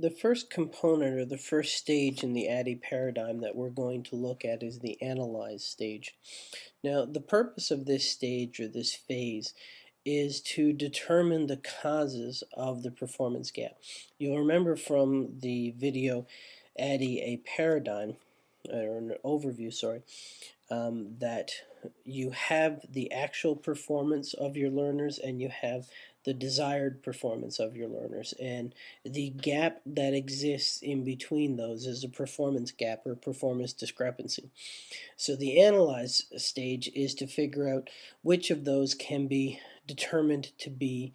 The first component or the first stage in the ADDIE paradigm that we're going to look at is the analyze stage. Now the purpose of this stage or this phase is to determine the causes of the performance gap. You'll remember from the video ADDIE a paradigm or an overview sorry um, that you have the actual performance of your learners and you have the desired performance of your learners and the gap that exists in between those is a performance gap or performance discrepancy. So the analyze stage is to figure out which of those can be determined to be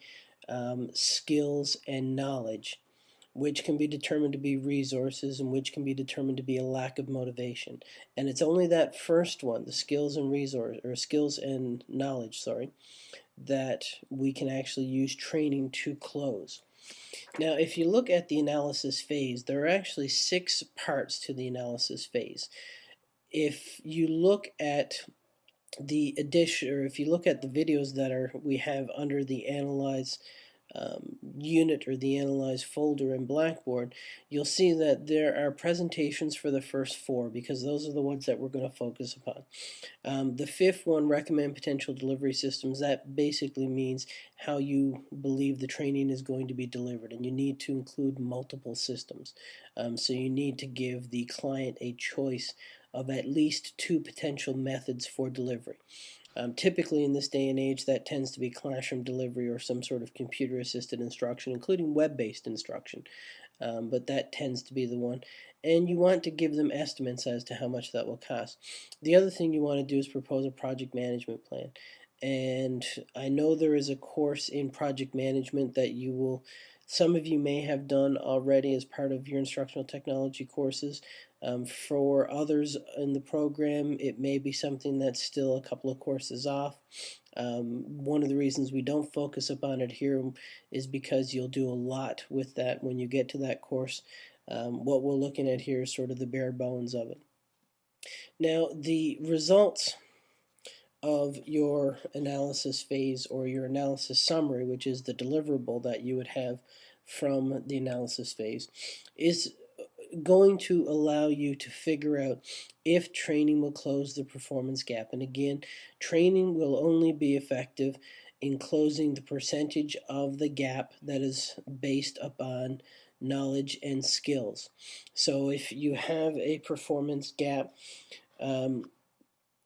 um, skills and knowledge which can be determined to be resources and which can be determined to be a lack of motivation. And it's only that first one, the skills and resource or skills and knowledge, sorry, that we can actually use training to close. Now, if you look at the analysis phase, there are actually six parts to the analysis phase. If you look at the addition, or if you look at the videos that are we have under the analyze um, unit or the analyze folder in Blackboard, you'll see that there are presentations for the first four because those are the ones that we're going to focus upon. Um, the fifth one, recommend potential delivery systems, that basically means how you believe the training is going to be delivered and you need to include multiple systems. Um, so you need to give the client a choice of at least two potential methods for delivery. Um, typically in this day and age that tends to be classroom delivery or some sort of computer assisted instruction including web-based instruction um, but that tends to be the one and you want to give them estimates as to how much that will cost. The other thing you want to do is propose a project management plan and I know there is a course in project management that you will some of you may have done already as part of your instructional technology courses. Um, for others in the program, it may be something that's still a couple of courses off. Um, one of the reasons we don't focus upon it here is because you'll do a lot with that when you get to that course. Um, what we're looking at here is sort of the bare bones of it. Now, the results of your analysis phase or your analysis summary, which is the deliverable that you would have from the analysis phase, is going to allow you to figure out if training will close the performance gap. And again, training will only be effective in closing the percentage of the gap that is based upon knowledge and skills. So if you have a performance gap, um,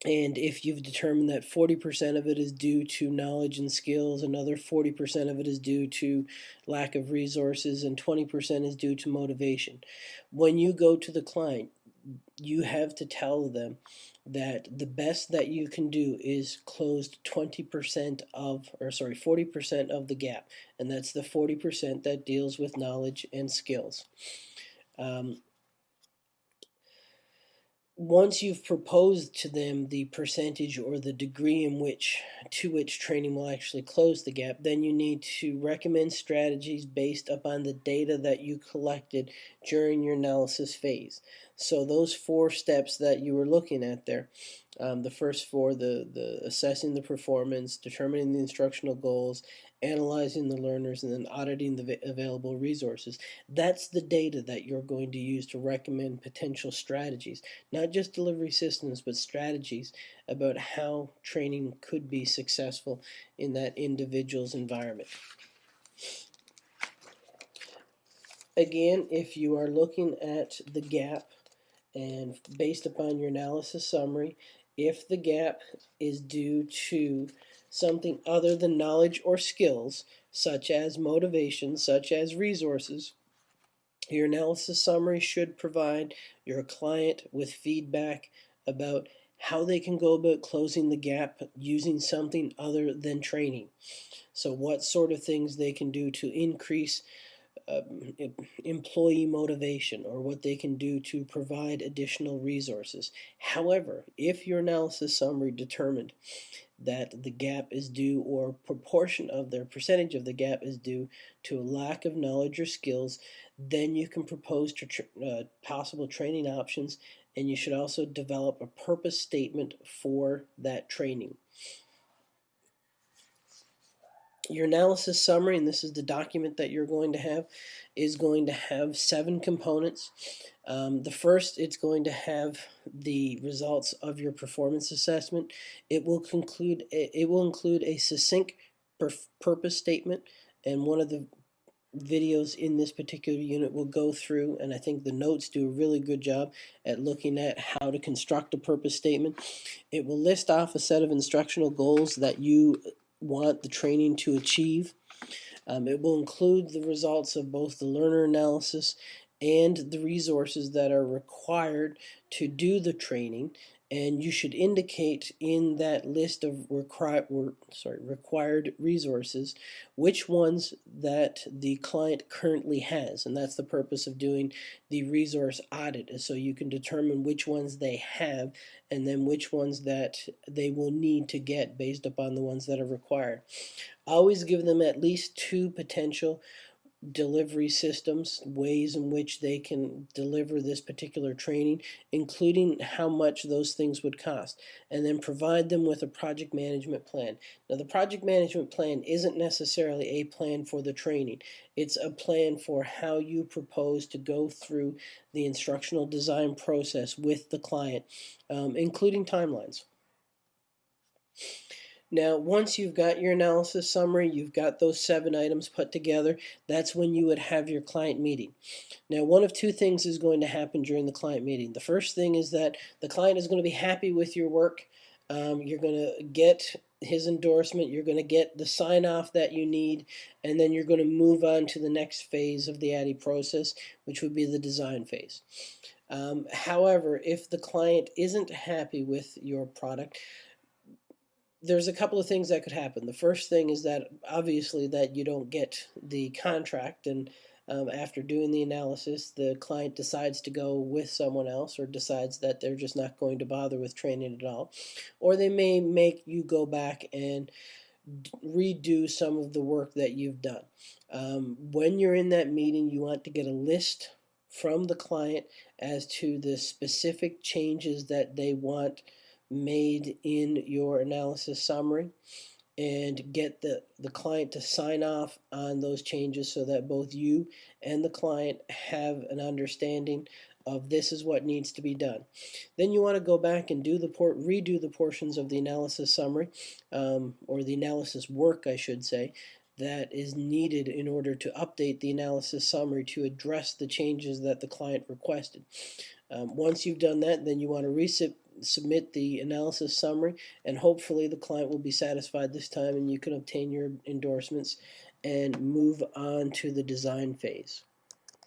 and if you've determined that 40% of it is due to knowledge and skills, another 40% of it is due to lack of resources, and 20% is due to motivation. When you go to the client, you have to tell them that the best that you can do is close 20% of, or sorry, 40% of the gap. And that's the 40% that deals with knowledge and skills. Um, once you've proposed to them the percentage or the degree in which to which training will actually close the gap, then you need to recommend strategies based upon the data that you collected during your analysis phase. So those four steps that you were looking at there, um, the first four, the, the assessing the performance, determining the instructional goals, analyzing the learners, and then auditing the available resources. That's the data that you're going to use to recommend potential strategies, not just delivery systems, but strategies about how training could be successful in that individual's environment. Again, if you are looking at the gap and based upon your analysis summary, if the gap is due to something other than knowledge or skills, such as motivation, such as resources, your analysis summary should provide your client with feedback about how they can go about closing the gap using something other than training. So what sort of things they can do to increase um, employee motivation or what they can do to provide additional resources. However, if your analysis summary determined that the gap is due or proportion of their percentage of the gap is due to a lack of knowledge or skills, then you can propose to tra uh, possible training options and you should also develop a purpose statement for that training. Your analysis summary, and this is the document that you're going to have, is going to have seven components. Um, the first, it's going to have the results of your performance assessment. It will conclude. It will include a succinct purpose statement, and one of the videos in this particular unit will go through and I think the notes do a really good job at looking at how to construct a purpose statement. It will list off a set of instructional goals that you want the training to achieve. Um, it will include the results of both the learner analysis and the resources that are required to do the training and you should indicate in that list of required sorry required resources which ones that the client currently has and that's the purpose of doing the resource audit is so you can determine which ones they have and then which ones that they will need to get based upon the ones that are required. Always give them at least two potential delivery systems, ways in which they can deliver this particular training, including how much those things would cost, and then provide them with a project management plan. Now, the project management plan isn't necessarily a plan for the training. It's a plan for how you propose to go through the instructional design process with the client, um, including timelines. Now, once you've got your analysis summary, you've got those seven items put together, that's when you would have your client meeting. Now, one of two things is going to happen during the client meeting. The first thing is that the client is going to be happy with your work. Um, you're going to get his endorsement, you're going to get the sign off that you need, and then you're going to move on to the next phase of the ADDIE process, which would be the design phase. Um, however, if the client isn't happy with your product, there's a couple of things that could happen. The first thing is that obviously that you don't get the contract and um, after doing the analysis the client decides to go with someone else or decides that they're just not going to bother with training at all or they may make you go back and redo some of the work that you've done. Um, when you're in that meeting you want to get a list from the client as to the specific changes that they want made in your analysis summary and get the, the client to sign off on those changes so that both you and the client have an understanding of this is what needs to be done. Then you want to go back and do the port, redo the portions of the analysis summary um, or the analysis work I should say that is needed in order to update the analysis summary to address the changes that the client requested. Um, once you've done that, then you want to submit the analysis summary and hopefully the client will be satisfied this time and you can obtain your endorsements and move on to the design phase.